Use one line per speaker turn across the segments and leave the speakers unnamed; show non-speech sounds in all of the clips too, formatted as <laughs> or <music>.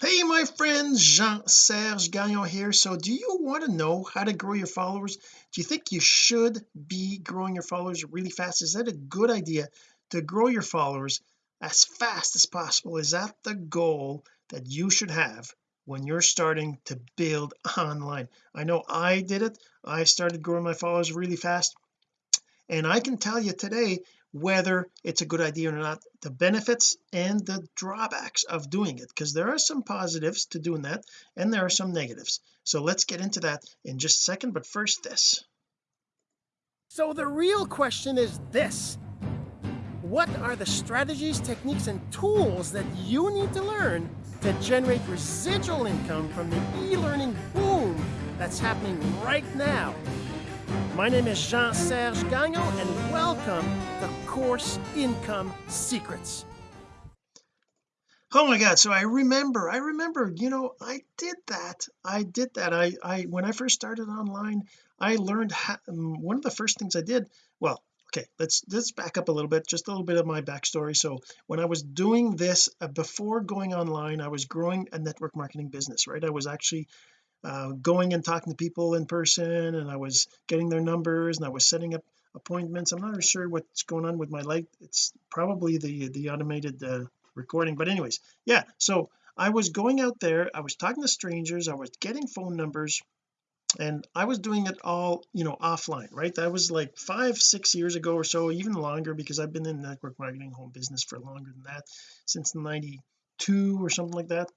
hey my friends Jean-Serge Gagnon here. So do you want to know how to grow your followers? Do you think you should be growing your followers really fast? Is that a good idea to grow your followers as fast as possible? Is that the goal that you should have when you're starting to build <laughs> online? I know I did it. I started growing my followers really fast. And I can tell you today whether it's a good idea or not the benefits and the drawbacks of doing it because there are some positives to doing that and there are some negatives. So let's get into that in just a second but first this.
So the real question is this. What are the strategies techniques and tools that you need to learn to generate residual income from the e-learning boom that's happening right now my name is Jean-Serge Gagnon, and welcome to Course Income Secrets.
oh my god so I remember I remember you know I did that I did that I I when I first started online I learned how, um, one of the first things I did well okay let's let's back up a little bit just a little bit of my backstory so when I was doing this uh, before going online I was growing a network marketing business right I was actually uh, going and talking to people in person and I was getting their numbers and I was setting up appointments. I'm not really sure what's going on with my light. It's probably the the automated uh, recording. But anyways yeah so I was going out there I was talking to strangers I was getting phone numbers and I was doing it all you know offline right? That was like five six years ago or so even longer because I've been in network marketing home business for longer than that since 92 or something like that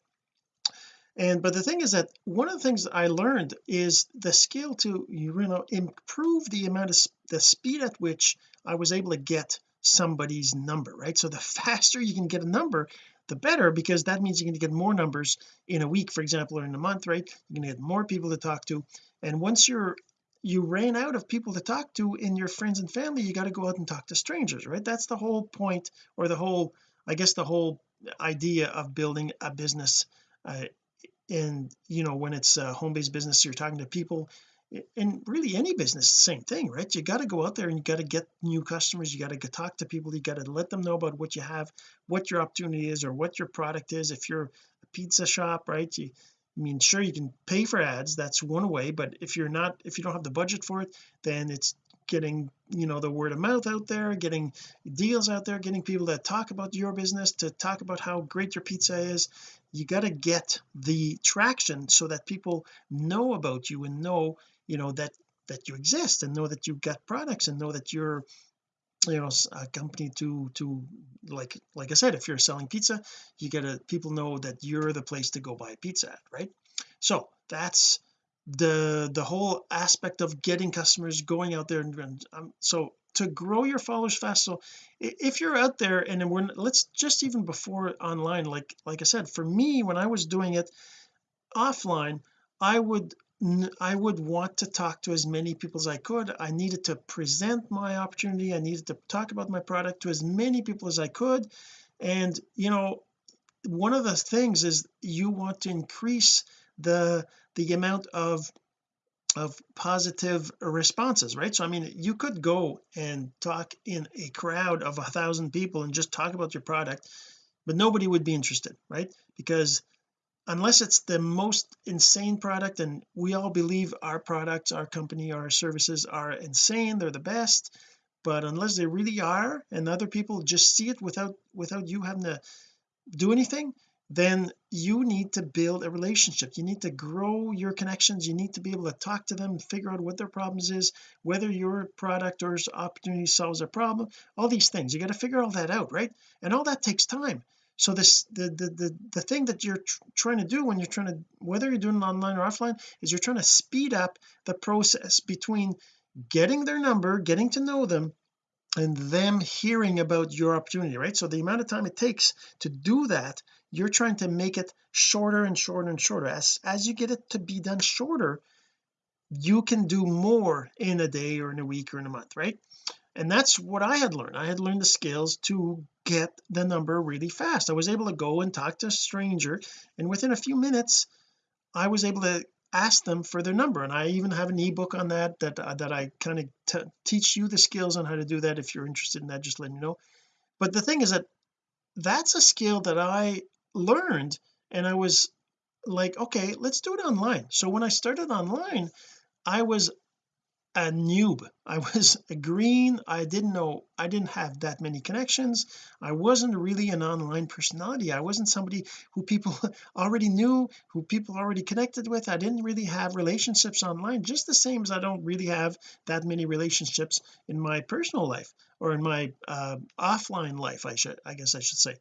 and but the thing is that one of the things I learned is the skill to you know improve the amount of the speed at which I was able to get somebody's number right? So the <laughs> faster you can get a number the better because that means you're going to get more numbers in a week for example or in a month right? You're going to get more people to talk to. And once you're you ran out of people to talk to in your friends and family you got to go out and talk to strangers right? That's the whole point or the whole I guess the whole idea of building a business uh, and you know when it's a home-based business you're talking to people in really any business same thing right? You got to go out there and you got to get new customers you got to talk to people you got to let them know about what you have what your opportunity is or what your product is. If you're a pizza shop right you I mean sure you can pay for ads that's one way but if you're not if you don't have the budget for it then it's getting you know the word of mouth out there getting deals out there getting people that talk about your business to talk about how great your pizza is. You got to get the traction so that people know about you and know you know that that you exist and know that you've got products and know that you're you know a company to to like like I said if you're selling pizza you gotta people know that you're the place to go buy pizza at right? So that's the the whole aspect of getting customers going out there and um, so to grow your followers fast so if you're out there and we're let's just even before online like like I said for me when I was doing it offline I would I would want to talk to as many people as I could. I needed to present my opportunity. I needed to talk about my product to as many people as I could. And you know one of the things is you want to increase the the amount of of positive responses right? So I mean you could go and talk in a crowd of a thousand people and just talk about your product but nobody would be interested right? Because unless it's the most insane product and we all believe our products our company our services are insane they're the best but unless they really are and other people just see it without without you having to do anything then you need to build a relationship. You need to grow your connections. You need to be able to talk to them figure out what their problems is whether your product or opportunity solves their problem all these things. You got to figure all that out right? And all that takes time. So this the the the, the thing that you're tr trying to do when you're trying to whether you're doing it online or offline is you're trying to speed up the process between getting their number getting to know them and them hearing about your opportunity right? So the amount of time it takes to do that you're trying to make it shorter and shorter and shorter. As as you get it to be done shorter you can do more in a day or in a week or in a month right? And that's what I had learned. I had learned the skills to get the number really fast. I was able to go and talk to a stranger and within a few minutes I was able to ask them for their number. And I even have an ebook on that that uh, that I kind of teach you the skills on how to do that if you're interested in that just let me know. But the thing is that that's a skill that I learned and I was like okay let's do it online. So when I started online I was a noob. I <laughs> was a green. I didn't know I didn't have that many connections. I wasn't really an online personality. I wasn't somebody who people <laughs> already knew who people already connected with. I didn't really have relationships online just the same as I don't really have that many relationships in my personal life or in my uh, offline life I should I guess I should say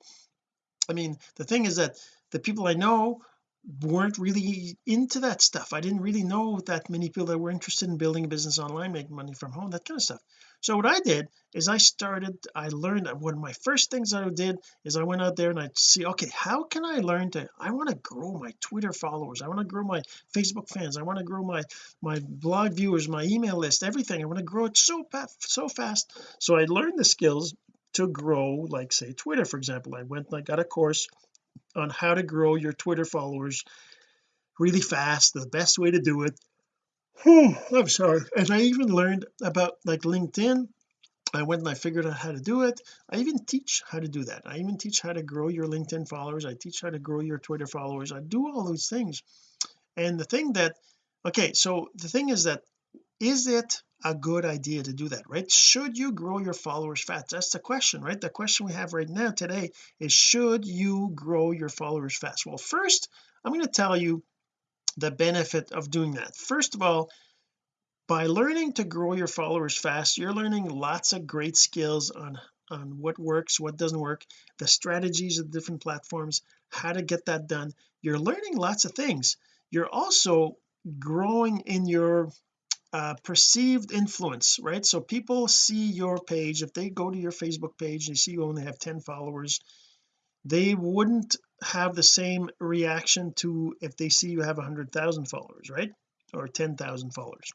I mean the thing is that the people I know weren't really into that stuff. I didn't really know that many people that were interested in building a business online making money from home that kind of stuff. So what I did is I started I learned one of my first things I did is I went out there and I see okay how can I learn to I want to grow my Twitter followers. I want to grow my Facebook fans. I want to grow my my blog viewers my email list everything. I want to grow it so so fast. So I learned the skills to grow like say Twitter for example. I went and I got a course on how to grow your Twitter followers really fast the best way to do it. Whew, I'm sorry. And I even learned about like LinkedIn. I went and I figured out how to do it. I even teach how to do that. I even teach how to grow your LinkedIn followers. I teach how to grow your Twitter followers. I do all those things. And the thing that okay so the thing is that is it a good idea to do that right? Should you grow your followers fast? That's the question right? The question we have right now today is should you grow your followers fast? Well first I'm going to tell you the benefit of doing that. First of all by learning to grow your followers fast you're learning lots of great skills on on what works what doesn't work the strategies of different platforms how to get that done. You're learning lots of things. You're also growing in your uh, perceived influence right? So people see your page if they go to your Facebook page and see you only have 10 followers they wouldn't have the same reaction to if they see you have hundred thousand followers right? Or 10,000 followers.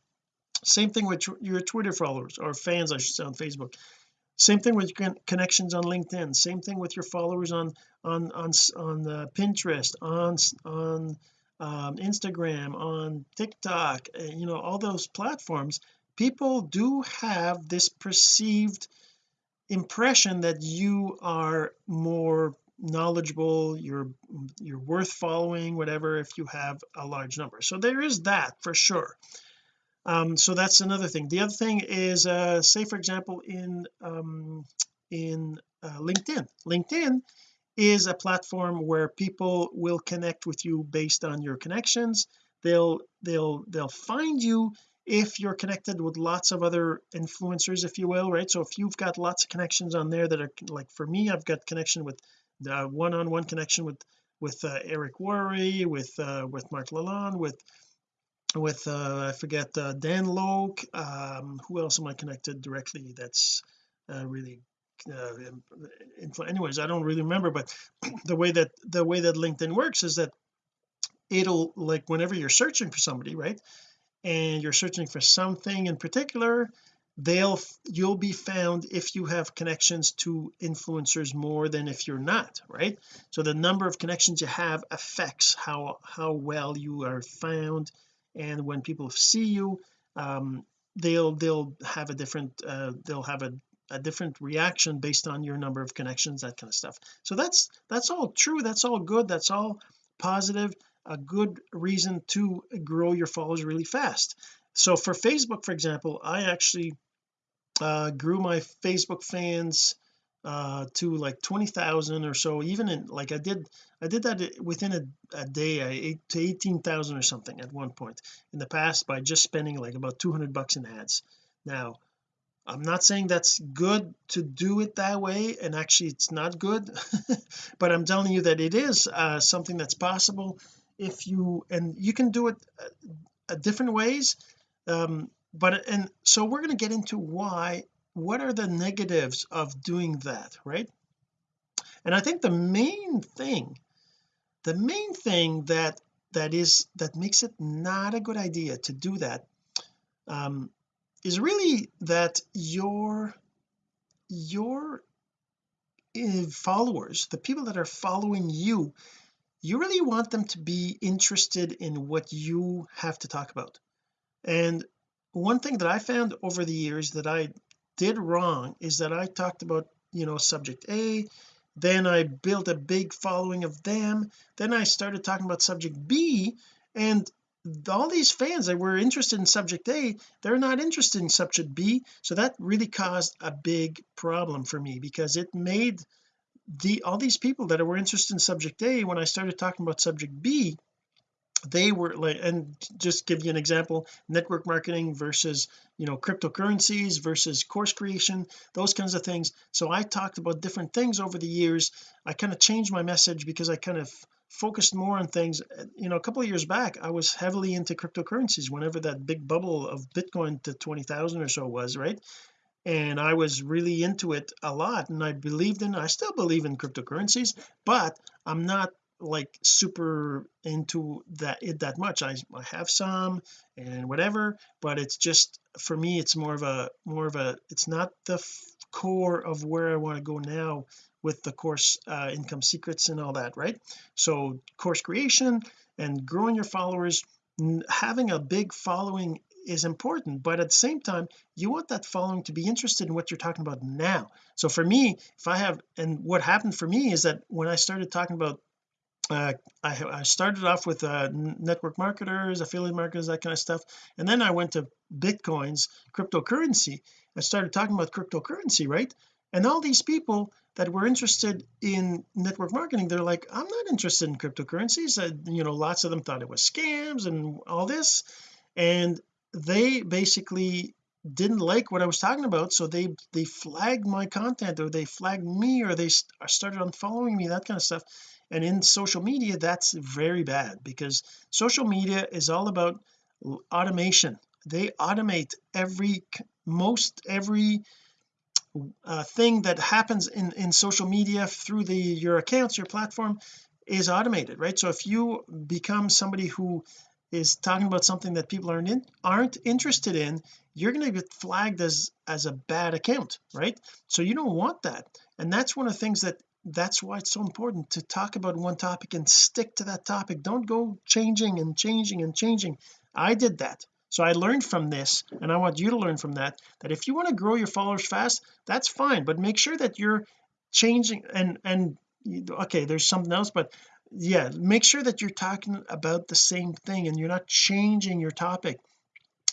Same thing with your Twitter followers or fans I should say on Facebook. Same thing with connections on LinkedIn. Same thing with your followers on on on on uh, Pinterest on on um, Instagram on TikTok uh, you know all those platforms people do have this perceived impression that you are more knowledgeable you're you're worth following whatever if you have a large number. So there is that for sure. Um so that's another thing. The other thing is uh say for example in um in uh, LinkedIn. LinkedIn is a platform where people will connect with you based on your connections. They'll they'll they'll find you if you're connected with lots of other influencers if you will right? So if you've got lots of connections on there that are like for me I've got connection with the one-on-one connection with with uh, Eric Worre with uh, with Mark Lalonde with with uh, I forget uh, Dan Lok um, who else am I connected directly that's uh, really uh, anyways I don't really remember but <clears throat> the way that the way that LinkedIn works is that it'll like whenever you're searching for somebody right and you're searching for something in particular they'll you'll be found if you have connections to influencers more than if you're not right? So the number of connections you have affects how how well you are found and when people see you um, they'll they'll have a different uh, they'll have a, a different reaction based on your number of connections that kind of stuff. So that's that's all true that's all good that's all positive a good reason to grow your followers really fast. So for Facebook for example I actually uh grew my Facebook fans uh to like 20,000 or so even in like I did I did that within a, a day I to 18,000 or something at one point. In the past by just spending like about 200 bucks in ads. Now I'm not saying that's good to do it that way and actually it's not good <laughs> but I'm telling you that it is uh, something that's possible if you and you can do it uh, uh different ways um but and so we're going to get into why what are the negatives of doing that right? And I think the main thing the main thing that that is that makes it not a good idea to do that um, is really that your your uh, followers the people that are following you you really want them to be interested in what you have to talk about. And one thing that I found over the years that I did wrong is that I talked about you know subject A then I built a big following of them then I started talking about subject B and all these fans that were interested in subject A they're not interested in subject B. So that really caused a big problem for me because it made the all these people that were interested in subject A when I started talking about subject B they were like and just give you an example network marketing versus you know cryptocurrencies versus course creation those kinds of things. So I talked about different things over the years. I kind of changed my message because I kind of focused more on things uh, you know a couple of years back I was heavily into cryptocurrencies whenever that big bubble of Bitcoin to 20,000 or so was right? And I was really into it a lot and I believed in I still believe in cryptocurrencies but I'm not like super into that it that much. I, I have some and whatever but it's just for me it's more of a more of a it's not the core of where I want to go now with the course uh, income secrets and all that right? So course creation and growing your followers having a big following is important but at the same time you want that following to be interested in what you're talking about now. So for me if I have and what happened for me is that when I started talking about uh, I, I, started off with uh, network marketers affiliate marketers that kind of stuff and then I went to bitcoins cryptocurrency I started talking about cryptocurrency right and all these people that were interested in network marketing they're like I'm not interested in cryptocurrencies. Uh, you know lots of them thought it was scams and all this. And they basically didn't like what I was talking about so they they flagged my content or they flagged me or they started unfollowing me that kind of stuff. And in social media that's very bad because social media is all about automation. They automate every most every uh, thing that happens in in social media through the your accounts your platform is automated right? So if you become somebody who is talking about something that people aren't in, aren't interested in you're going to get flagged as as a bad account right? So you don't want that. And that's one of the things that that's why it's so important to talk about one topic and stick to that topic. Don't go changing and changing and changing. I did that so I learned from this and I want you to learn from that that if you want to grow your followers fast that's fine but make sure that you're changing and and okay there's something else but yeah make sure that you're talking about the same thing and you're not changing your topic.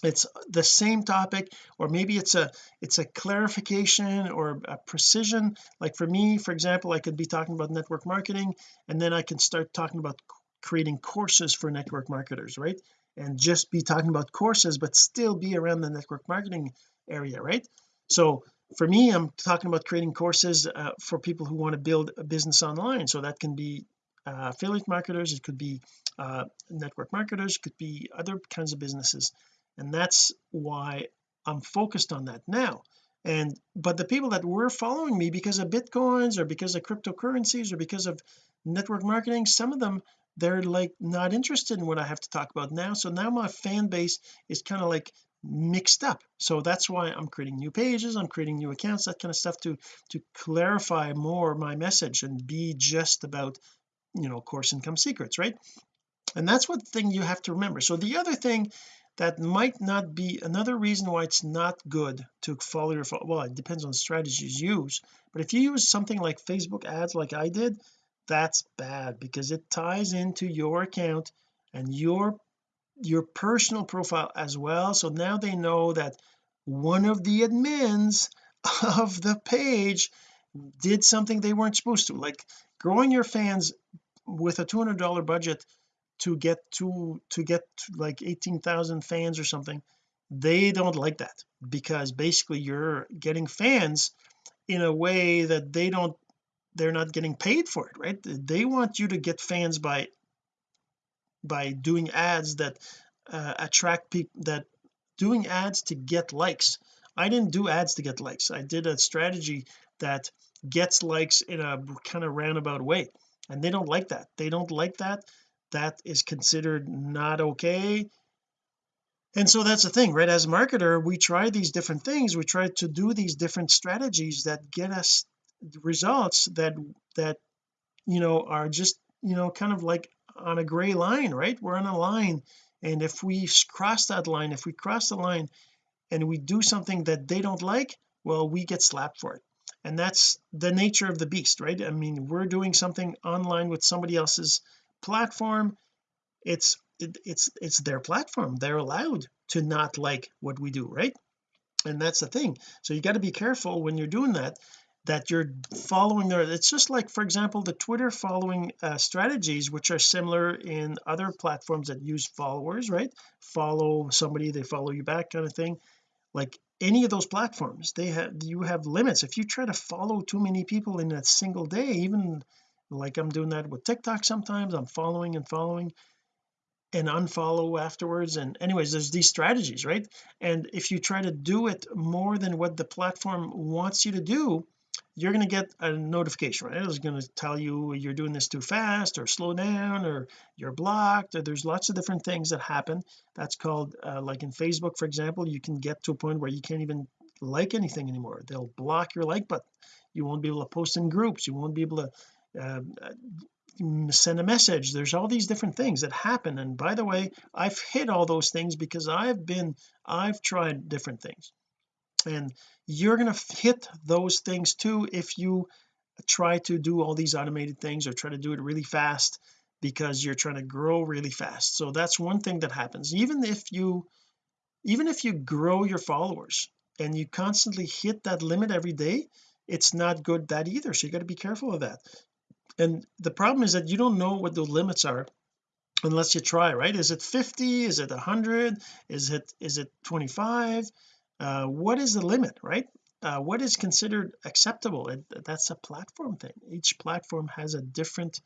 It's the same topic or maybe it's a it's a clarification or a precision. Like for me for example I could be talking about network marketing and then I can start talking about creating courses for network marketers right and just be talking about courses but still be around the network marketing area right? So for me I'm talking about creating courses uh, for people who want to build a business online. So that can be uh, affiliate marketers it could be uh, network marketers it could be other kinds of businesses. And that's why I'm focused on that now. And but the people that were following me because of bitcoins or because of cryptocurrencies or because of network marketing some of them they're like not interested in what I have to talk about now. So now my fan base is kind of like mixed up. So that's why I'm creating new pages I'm creating new accounts that kind of stuff to to clarify more my message and be just about you know course income secrets right? And that's one thing you have to remember. So the other thing that might not be another reason why it's not good to follow your well it depends on strategies use but if you use something like Facebook ads like I did that's bad because it ties into your account and your your personal profile as well. So now they know that one of the admins <laughs> of the page did something they weren't supposed to like growing your fans with a $200 budget to get to to get to like 18,000 fans or something they don't like that because basically you're getting fans in a way that they don't they're not getting paid for it right? They want you to get fans by by doing ads that uh, attract people that doing ads to get likes. I didn't do ads to get likes. I did a strategy that gets likes in a kind of roundabout way and they don't like that. They don't like that. That is considered not okay. And so that's the thing right? As a marketer we try these different things. We try to do these different strategies that get us results that that you know are just you know kind of like on a gray line right? We're on a line and if we cross that line if we cross the line and we do something that they don't like well we get slapped for it. And that's the nature of the beast right? I mean we're doing something online with somebody else's platform. It's it, it's it's their platform. They're allowed to not like what we do right? And that's the thing. So you got to be careful when you're doing that that you're following there. It's just like for example the Twitter following uh, strategies which are similar in other platforms that use followers right? Follow somebody they follow you back kind of thing. Like any of those platforms they have you have limits. If you try to follow too many people in a single day even like I'm doing that with TikTok sometimes I'm following and following and unfollow afterwards and anyways there's these strategies right? And if you try to do it more than what the platform wants you to do you're going to get a notification right? It's going to tell you you're doing this too fast or slow down or you're blocked or there's lots of different things that happen. That's called uh, like in Facebook for example you can get to a point where you can't even like anything anymore. They'll block your like button. You won't be able to post in groups. You won't be able to uh, send a message. There's all these different things that happen. And by the way I've hit all those things because I've been I've tried different things and you're going to hit those things too if you try to do all these automated things or try to do it really fast because you're trying to grow really fast. So that's one thing that happens. Even if you even if you grow your followers and you constantly hit that limit every day it's not good that either. So you got to be careful of that. And the problem is that you don't know what the limits are unless you try right? Is it 50 is it 100 is it is it 25 uh, what is the limit right? Uh, what is considered acceptable? It, that's a platform thing. Each platform has a different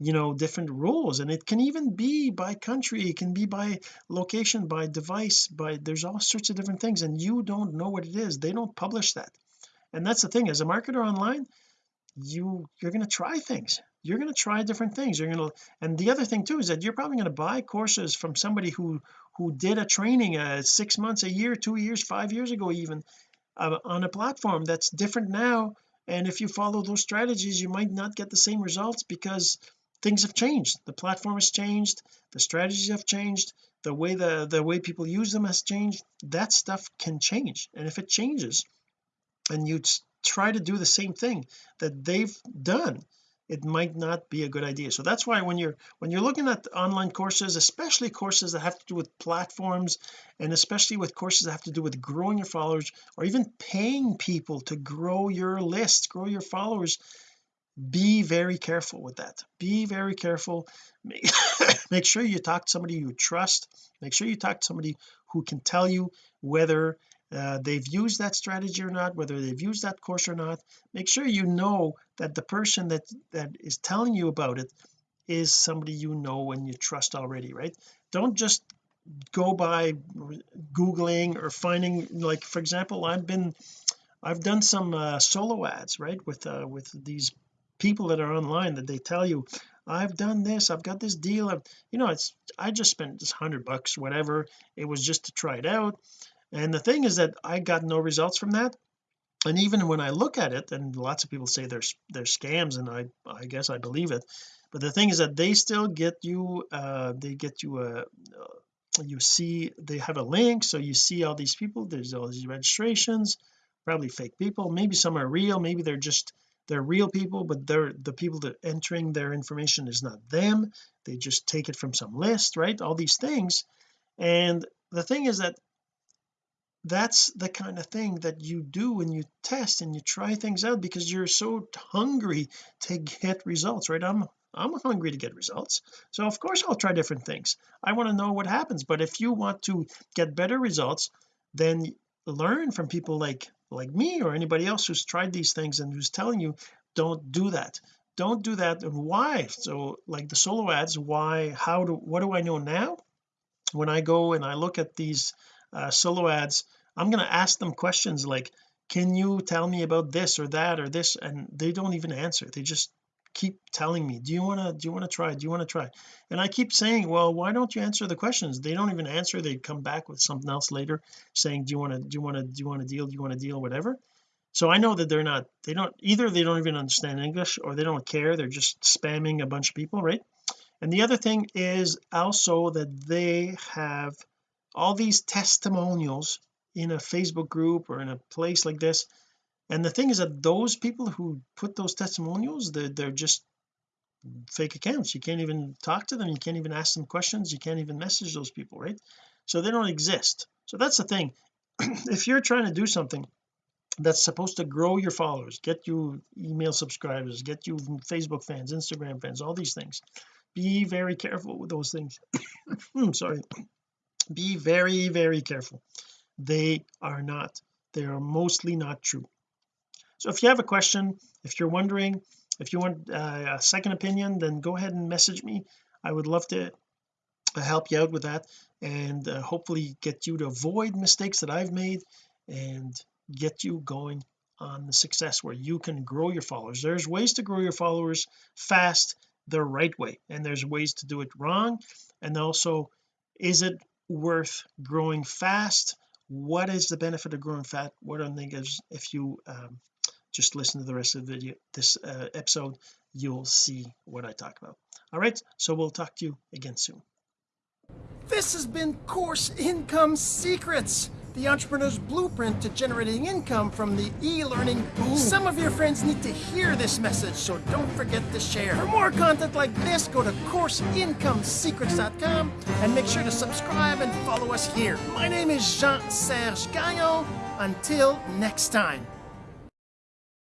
you know different rules and it can even be by country it can be by location by device by there's all sorts of different things and you don't know what it is. They don't publish that. And that's the thing as a marketer online you you're going to try things. You're going to try different things. You're going to and the other thing too is that you're probably going to buy courses from somebody who who did a training uh, six months a year two years five years ago even uh, on a platform that's different now. And if you follow those strategies you might not get the same results because things have changed. The platform has changed. The strategies have changed. The way the the way people use them has changed. That stuff can change. And if it changes and you try to do the same thing that they've done it might not be a good idea. So that's why when you're when you're looking at online courses especially courses that have to do with platforms and especially with courses that have to do with growing your followers or even paying people to grow your list grow your followers be very careful with that. Be very careful. Make, <laughs> make sure you talk to somebody you trust. Make sure you talk to somebody who can tell you whether uh, they've used that strategy or not whether they've used that course or not make sure you know that the person that that is telling you about it is somebody you know and you trust already right? Don't just go by googling or finding like for example I've been I've done some uh, solo ads right with uh, with these people that are online that they tell you I've done this I've got this deal I've, you know it's I just spent this hundred bucks whatever it was just to try it out and the thing is that I got no results from that. And even when I look at it and lots of people say there's there's scams and I I guess I believe it. But the thing is that they still get you uh they get you a uh, you see they have a link so you see all these people there's all these registrations probably fake people. Maybe some are real maybe they're just they're real people but they're the people that entering their information is not them. They just take it from some list right? All these things. And the thing is that that's the kind of thing that you do when you test and you try things out because you're so hungry to get results right? I'm I'm hungry to get results. So of course I'll try different things. I want to know what happens but if you want to get better results then learn from people like like me or anybody else who's tried these things and who's telling you don't do that. Don't do that. And why? So like the solo ads why how do what do I know now? When I go and I look at these uh, solo ads I'm going to ask them questions like can you tell me about this or that or this? And they don't even answer. They just keep telling me do you want to do you want to try? Do you want to try? And I keep saying well why don't you answer the questions? They don't even answer. They come back with something else later saying do you want to do you want to do you want to deal? Do you want to deal? Whatever. So I know that they're not they don't either they don't even understand English or they don't care. They're just spamming a bunch of people right? And the other thing is also that they have all these testimonials in a Facebook group or in a place like this. And the thing is that those people who put those testimonials they're, they're just fake accounts. You can't even talk to them. You can't even ask them questions. You can't even message those people right? So they don't exist. So that's the thing. <clears throat> If you're trying to do something that's supposed to grow your followers get you email subscribers get you Facebook fans Instagram fans all these things be very careful with those things. I'm <coughs> hmm, sorry be very very careful. They are not they are mostly not true. So if you have a question if you're wondering if you want uh, a second opinion then go ahead and message me. I would love to help you out with that and uh, hopefully get you to avoid mistakes that I've made and get you going on the success where you can grow your followers. There's ways to grow your followers fast the right way and there's ways to do it wrong. And also is it worth growing fast? What is the benefit of growing fat? What are the negatives if you um, just listen to the rest of the video this uh, episode you'll see what I talk about. All right so we'll talk to you again soon.
This has been course income secrets the entrepreneur's blueprint to generating income from the e-learning boom. Some of your friends need to hear this message, so don't forget to share. For more content like this, go to CourseIncomeSecrets.com and make sure to subscribe and follow us here. My name is Jean-Serge Gagnon. Until next time.